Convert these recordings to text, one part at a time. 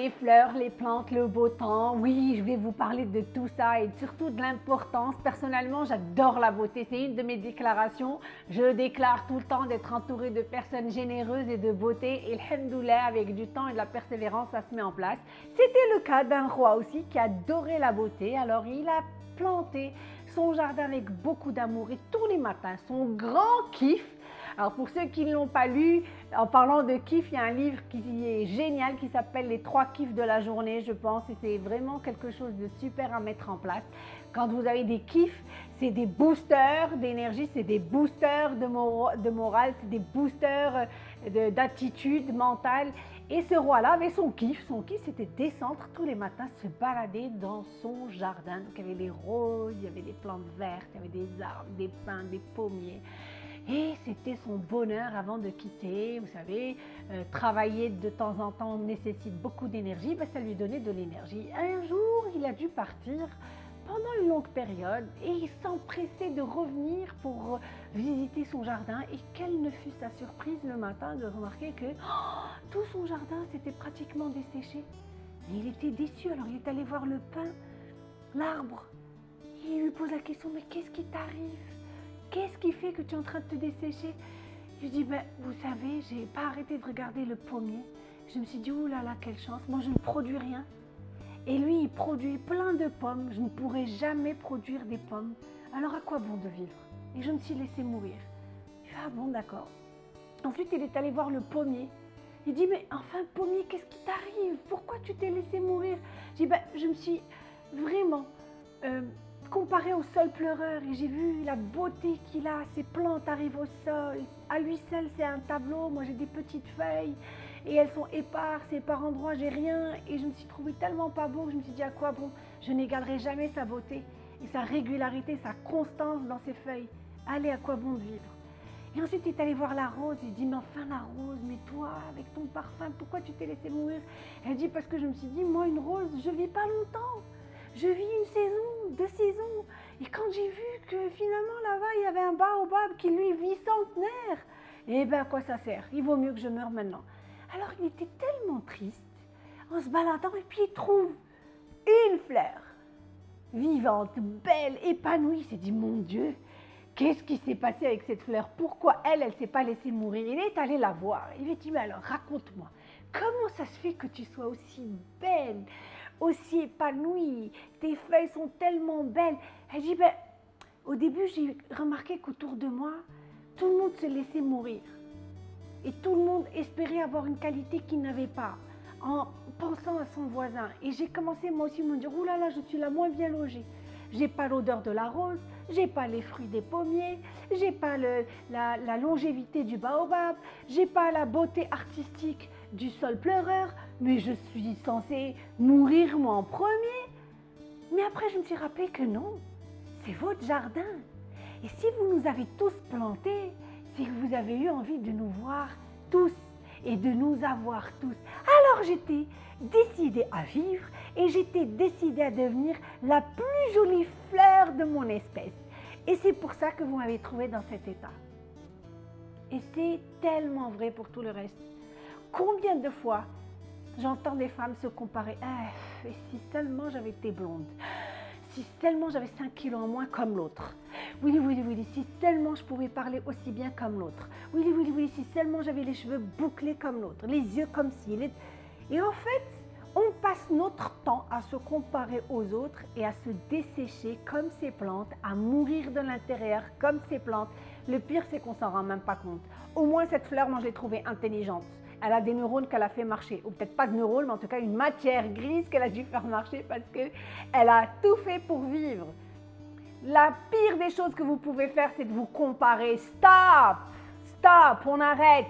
les fleurs, les plantes, le beau temps. Oui, je vais vous parler de tout ça et surtout de l'importance. Personnellement, j'adore la beauté. C'est une de mes déclarations. Je déclare tout le temps d'être entourée de personnes généreuses et de beauté. Et alhamdoulilah, avec du temps et de la persévérance, ça se met en place. C'était le cas d'un roi aussi qui adorait la beauté. Alors, il a planté son jardin avec beaucoup d'amour et tous les matins, son grand kiff, alors pour ceux qui ne l'ont pas lu, en parlant de kiff, il y a un livre qui est génial qui s'appelle Les trois kiffs de la journée, je pense, et c'est vraiment quelque chose de super à mettre en place. Quand vous avez des kiffs, c'est des boosters d'énergie, c'est des boosters de, de morale, c'est des boosters euh, d'attitude mentale. Et ce roi-là avait son kiff. Son kiff, c'était descendre tous les matins, se balader dans son jardin. Donc, il y avait des roses, il y avait des plantes vertes, il y avait des arbres, des pins, des pommiers. Et c'était son bonheur avant de quitter. Vous savez, euh, travailler de temps en temps nécessite beaucoup d'énergie, ben, ça lui donnait de l'énergie. Un jour, il a dû partir pendant une longue période et il s'empressait de revenir pour visiter son jardin. Et quelle ne fut sa surprise le matin de remarquer que oh, tout son jardin s'était pratiquement desséché. il était déçu, alors il est allé voir le pin, l'arbre. Il lui pose la question, mais qu'est-ce qui t'arrive? Qu'est-ce qui fait que tu es en train de te dessécher? Je lui dis, ben, vous savez, j'ai pas arrêté de regarder le pommier. Je me suis dit, oh là là, quelle chance, moi je ne produis rien. Et lui, il produit plein de pommes. Je ne pourrai jamais produire des pommes. Alors à quoi bon de vivre? Et je me suis laissé mourir. Ah bon, d'accord. Ensuite, il est allé voir le pommier. Il dit, mais enfin, pommier, qu'est-ce qui t'arrive? Pourquoi tu t'es laissé mourir? Je dis, ben, je me suis vraiment euh, comparé au sol pleureur et j'ai vu la beauté qu'il a, ses plantes arrivent au sol. À lui seul, c'est un tableau. Moi, j'ai des petites feuilles et elles sont éparses et par endroits, j'ai rien. Et je me suis trouvée tellement pas beau que je me suis dit à quoi bon? Je n'égalerai jamais sa beauté et sa régularité, sa constance dans ses feuilles. Allez, à quoi bon de vivre? Et ensuite, il est allé voir la rose. Il dit, mais enfin la rose, mais toi, avec ton parfum, pourquoi tu t'es laissé mourir? Elle dit, parce que je me suis dit, moi, une rose, je vis pas longtemps. Je vis une saison, deux saisons. Et quand j'ai vu que finalement là-bas, il y avait un baobab qui lui vit centenaire, eh bien, à quoi ça sert? Il vaut mieux que je meure maintenant. Alors il était tellement triste en se baladant et puis il trouve une fleur vivante, belle, épanouie. Il s'est dit, mon Dieu, qu'est-ce qui s'est passé avec cette fleur? Pourquoi elle, elle ne s'est pas laissée mourir? Il est allé la voir. Il lui dit, mais alors raconte-moi, comment ça se fait que tu sois aussi belle? Aussi épanouie, tes feuilles sont tellement belles. Elle dit, ben, au début, j'ai remarqué qu'autour de moi, tout le monde se laissait mourir. Et tout le monde espérait avoir une qualité qu'il n'avait pas, en pensant à son voisin. Et j'ai commencé moi aussi à me dire, là, je suis la moins bien logée. J'ai pas l'odeur de la rose, j'ai pas les fruits des pommiers, j'ai pas la, la longévité du baobab, j'ai pas la beauté artistique du sol pleureur, mais je suis censée mourir moi en premier. Mais après, je me suis rappelé que non, c'est votre jardin. Et si vous nous avez tous plantés, c'est que vous avez eu envie de nous voir tous et de nous avoir tous. Alors j'étais décidée à vivre et j'étais décidée à devenir la plus jolie fleur de mon espèce. Et c'est pour ça que vous m'avez trouvé dans cet état. Et c'est tellement vrai pour tout le reste. Combien de fois j'entends des femmes se comparer? Ah, et si seulement j'avais été blonde si seulement j'avais 5 kilos en moins comme l'autre. Oui, oui, oui, si seulement je pouvais parler aussi bien comme l'autre. Oui, oui, oui, si seulement j'avais les cheveux bouclés comme l'autre, les yeux comme ci. Et en fait, on passe notre temps à se comparer aux autres et à se dessécher comme ces plantes, à mourir de l'intérieur comme ces plantes. Le pire, c'est qu'on s'en rend même pas compte. Au moins, cette fleur, moi, je l'ai trouvée intelligente elle a des neurones qu'elle a fait marcher, ou peut-être pas de neurones, mais en tout cas une matière grise qu'elle a dû faire marcher parce qu'elle a tout fait pour vivre. La pire des choses que vous pouvez faire, c'est de vous comparer. Stop Stop On arrête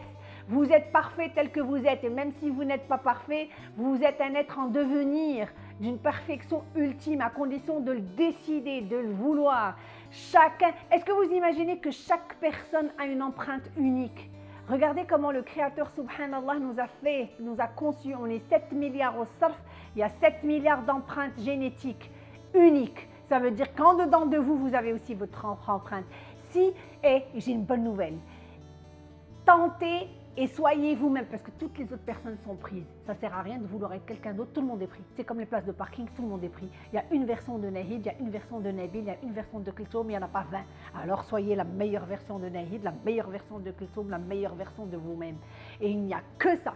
vous êtes parfait tel que vous êtes et même si vous n'êtes pas parfait, vous êtes un être en devenir d'une perfection ultime à condition de le décider, de le vouloir. Chacun, est-ce que vous imaginez que chaque personne a une empreinte unique? Regardez comment le Créateur, subhanallah, nous a fait, nous a conçu. On est 7 milliards au surf, il y a 7 milliards d'empreintes génétiques uniques. Ça veut dire qu'en dedans de vous, vous avez aussi votre empreinte. Si, et j'ai une bonne nouvelle, tentez et soyez vous-même parce que toutes les autres personnes sont prises. Ça sert à rien de vouloir être quelqu'un d'autre, tout le monde est pris. C'est comme les places de parking, tout le monde est pris. Il y a une version de Nahid, il y a une version de Nabil, il y a une version de Kultoum, il n'y en a pas 20. Alors soyez la meilleure version de Nahid, la meilleure version de Kultoum, la meilleure version de vous-même. Et il n'y a que ça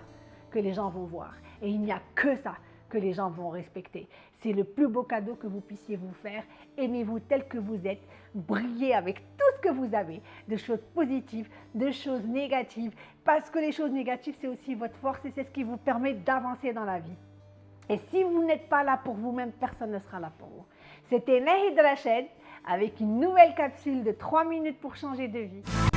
que les gens vont voir. Et il n'y a que ça que les gens vont respecter. C'est le plus beau cadeau que vous puissiez vous faire. Aimez-vous tel que vous êtes. Brillez avec tout ce que vous avez, de choses positives, de choses négatives. Parce que les choses négatives, c'est aussi votre force et c'est ce qui vous permet d'avancer dans la vie. Et si vous n'êtes pas là pour vous-même, personne ne sera là pour vous. C'était Nahid Rached avec une nouvelle capsule de 3 minutes pour changer de vie.